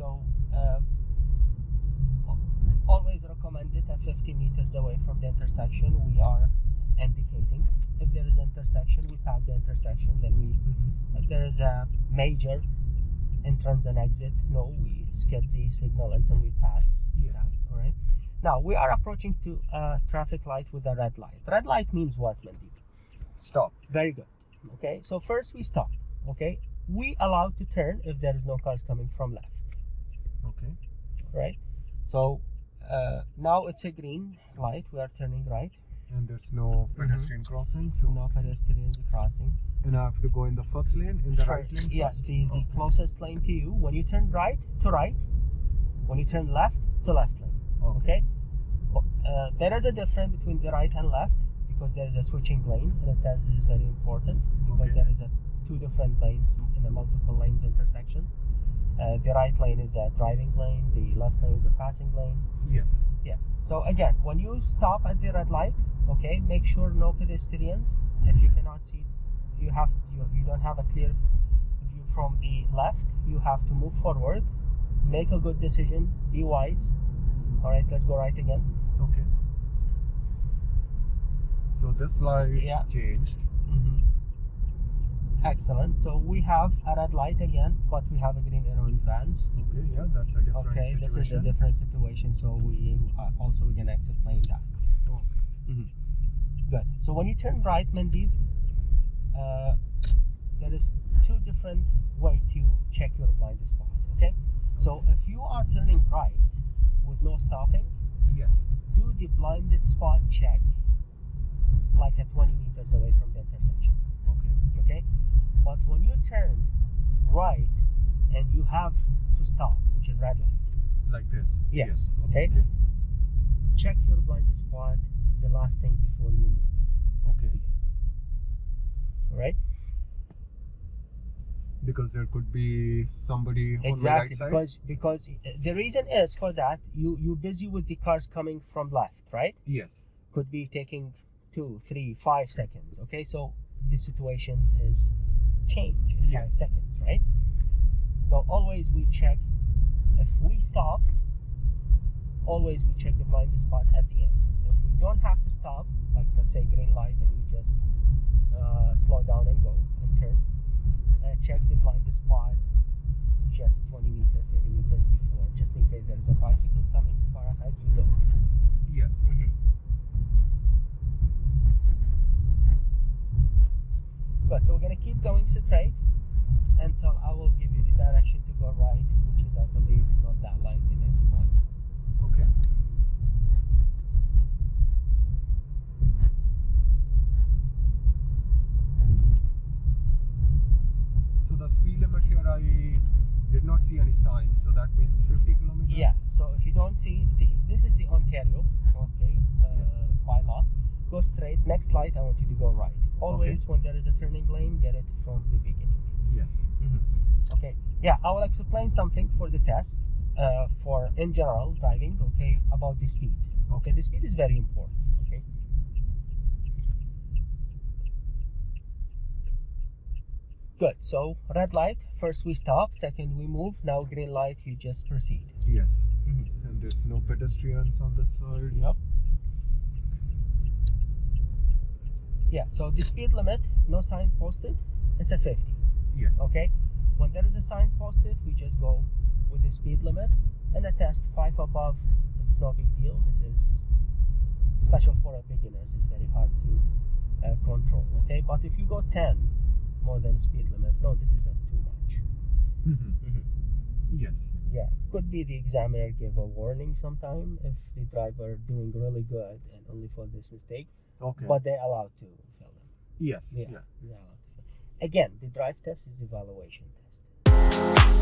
so um, always recommend it at 50 meters away from the intersection we are indicating. If there is intersection we pass the intersection then we mm-hmm. if there is a major entrance and exit no we skip the signal until we pass yes. All right now we are approaching to a traffic light with a red light. Red light means what Mandy? stop. Very good. Okay so first we stop okay? We allow to turn if there is no cars coming from left. Okay. Right. So uh, now it's a green light. We are turning right. And there's no pedestrian crossing, so No pedestrians crossing. and I have to go in the first lane, in the right First, lane. Yes, the, the Okay. closest lane to you. When you turn right, to right. When you turn left, to left lane. Okay. Okay. Uh, there is a difference between the right and left because there is a switching lane, and that is very important because Okay. there is a two different lanes in a multiple lanes intersection. Uh, the right lane is a driving lane. The left lane is a passing lane. Yes. Yeah. So again, when you stop at the red light, okay, make sure no pedestrians. If you cannot see, you have you, you don't have a clear view from the left. You have to move forward, make a good decision, be wise. All right, let's go right again. Okay. So this light Yeah. changed. hmm Excellent. So we have a red light again, but we have a green advance. Okay. Yeah, that's a different situation. Okay, this is a different situation. So we uh, also we're gonna explain that. Okay. Good. So when you turn right, Mandeep, uh, there is two different way to check your blind spot. Okay. So if you are turning right with no stopping, Yes. do the blind spot check like at 20 meters away from the intersection. Okay. Okay. But when you turn right and you have to stop, which is red light, Like this. Yes. Okay. Okay. check your blind spot the last thing before you move. Okay. All right. Because there could be somebody on my right exactly side. because because uh, the reason is for that you you busy with the cars coming from left right Yes. could be taking two three five seconds okay so the situation is change in five seconds right so always we check if we stop always we check the blind spot at the end if we don't have to stop like let's say green light and we just uh, slow down and go and turn uh, check the blind spot just 20 meters 30 meters before just in case there is a bicycle coming far ahead you know Yes. Mhm. Good. So we're gonna keep going straight until I will give you the direction to go right, which is I believe not that light the next one. Okay. So limit here, I did not see any signs. So that means 50 kilometers. Yeah. So if you don't see the this is the Ontario, okay, uh, Yes. by law. Go straight. Next light, I want you to go right. Always when there is a turning lane, get it from the beginning. Yes. Okay. Yeah, I will explain something for the test. Uh, for in general driving, okay, about the speed. Okay, the speed is very important. Okay. Good. So red light. First we stop. Second we move. Now green light. You just proceed. Yes. Mhm. And there's no pedestrians on the side. Yep. Yeah. So the speed limit, no sign posted. It's a 50. Yes. Okay. When there is a sign posted, we just go with the speed limit. And a test five above, it's no big deal. This is special for a beginners. It's very hard to uh, control. Okay. But if you go 10 more than speed limit, no, this is. Mhm. Mm-hmm. Mm-hmm. Yes. Yeah, could be the examiner give a warning sometime if the driver doing really good and only for this mistake, Okay. but they allowed to fill them. yes. Yeah, Yeah. they allowed to fill. Again, the drive test is evaluation test.